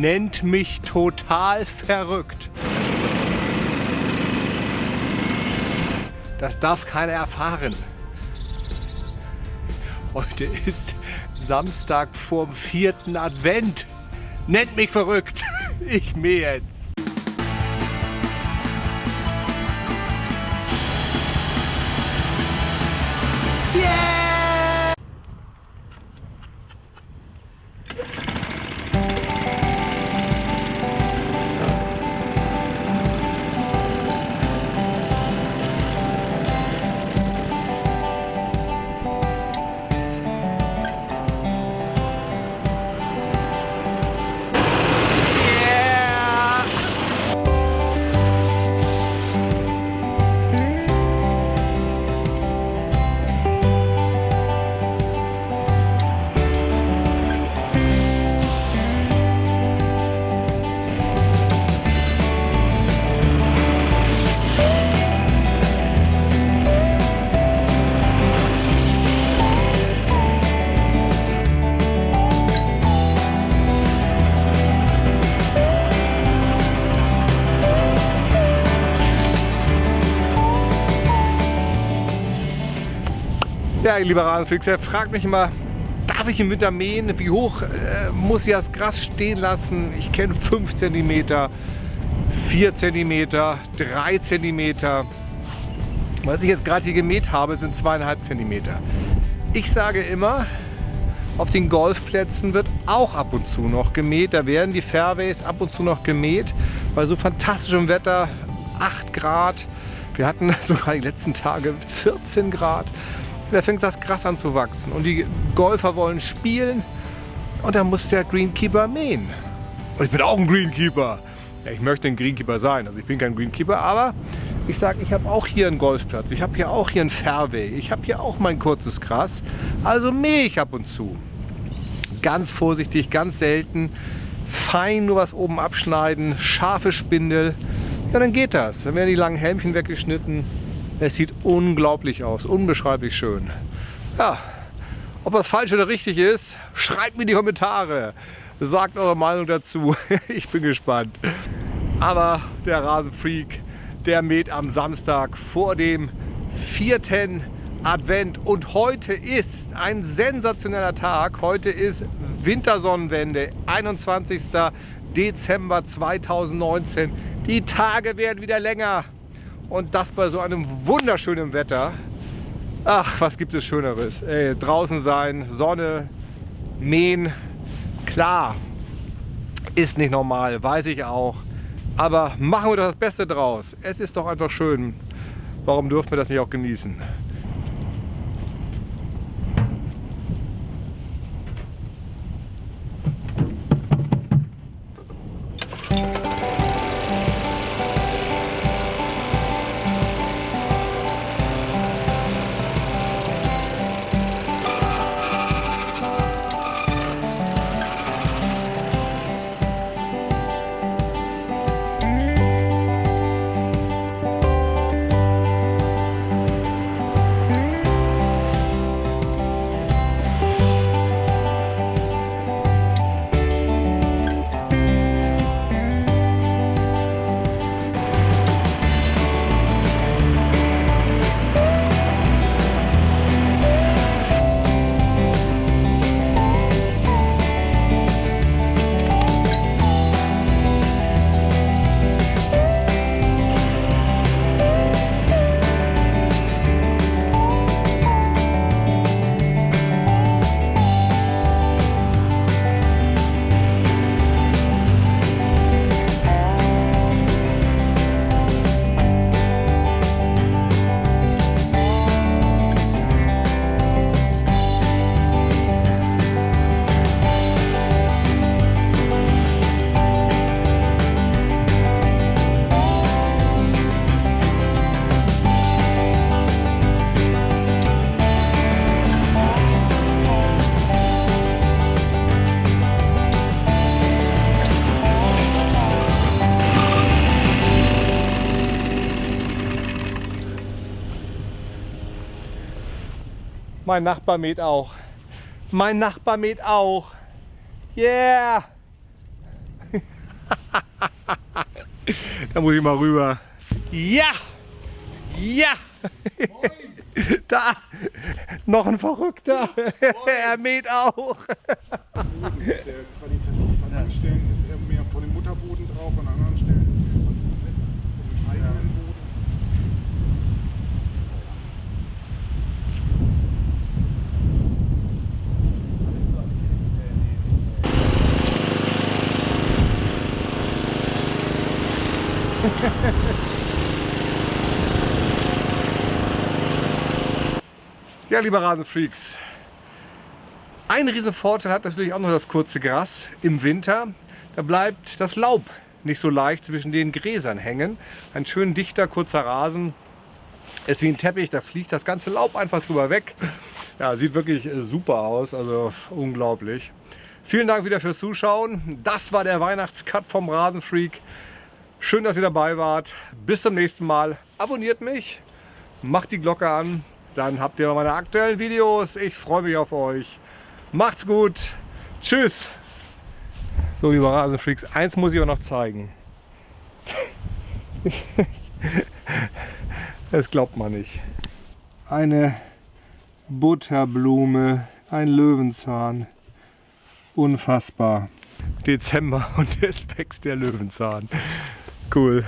nennt mich total verrückt. Das darf keiner erfahren. Heute ist Samstag vorm vierten Advent. Nennt mich verrückt. Ich mir jetzt. Ja, lieber Rasenfix, er fragt mich immer, darf ich im Winter mähen? Wie hoch äh, muss ich das Gras stehen lassen? Ich kenne 5 cm, 4 cm, 3 cm. Was ich jetzt gerade hier gemäht habe, sind 2,5 cm. Ich sage immer, auf den Golfplätzen wird auch ab und zu noch gemäht. Da werden die Fairways ab und zu noch gemäht. Bei so fantastischem Wetter, 8 Grad. Wir hatten sogar die letzten Tage 14 Grad da fängt das Gras an zu wachsen? Und die Golfer wollen spielen. Und dann muss der Greenkeeper mähen. Und ich bin auch ein Greenkeeper. Ja, ich möchte ein Greenkeeper sein, also ich bin kein Greenkeeper, aber ich sage, ich habe auch hier einen Golfplatz, ich habe hier auch hier einen Fairway, ich habe hier auch mein kurzes Gras, also mähe ich ab und zu. Ganz vorsichtig, ganz selten, fein nur was oben abschneiden, scharfe Spindel, ja dann geht das. Dann werden die langen Helmchen weggeschnitten, es sieht unglaublich aus, unbeschreiblich schön. Ja, ob das falsch oder richtig ist, schreibt mir in die Kommentare. Sagt eure Meinung dazu. Ich bin gespannt. Aber der Rasenfreak, der mäht am Samstag vor dem vierten Advent. Und heute ist ein sensationeller Tag. Heute ist Wintersonnenwende, 21. Dezember 2019. Die Tage werden wieder länger. Und das bei so einem wunderschönen Wetter. Ach, was gibt es Schöneres? Ey, draußen sein, Sonne, mähen. Klar, ist nicht normal, weiß ich auch. Aber machen wir doch das Beste draus. Es ist doch einfach schön. Warum dürfen wir das nicht auch genießen? Mein Nachbar mäht auch. Mein Nachbar mäht auch. Yeah! da muss ich mal rüber. Ja! Ja! Da! Noch ein Verrückter! er mäht auch! Der qualitativ an manchen Stellen ist er mehr vor dem Mutterboden drauf, an anderen Stellen ist er von verletzt, vom eigenen Boden. Ja, liebe Rasenfreaks, ein riesen Vorteil hat natürlich auch noch das kurze Gras im Winter. Da bleibt das Laub nicht so leicht zwischen den Gräsern hängen. Ein schön dichter, kurzer Rasen ist wie ein Teppich, da fliegt das ganze Laub einfach drüber weg. Ja, sieht wirklich äh, super aus, also unglaublich. Vielen Dank wieder fürs Zuschauen. Das war der Weihnachtscut vom Rasenfreak. Schön, dass ihr dabei wart. Bis zum nächsten Mal. Abonniert mich, macht die Glocke an, dann habt ihr meine aktuellen Videos. Ich freue mich auf euch. Macht's gut. Tschüss. So, liebe Rasenfreaks, eins muss ich auch noch zeigen. Das glaubt man nicht. Eine Butterblume, ein Löwenzahn. Unfassbar. Dezember und es wächst der Löwenzahn. Cool.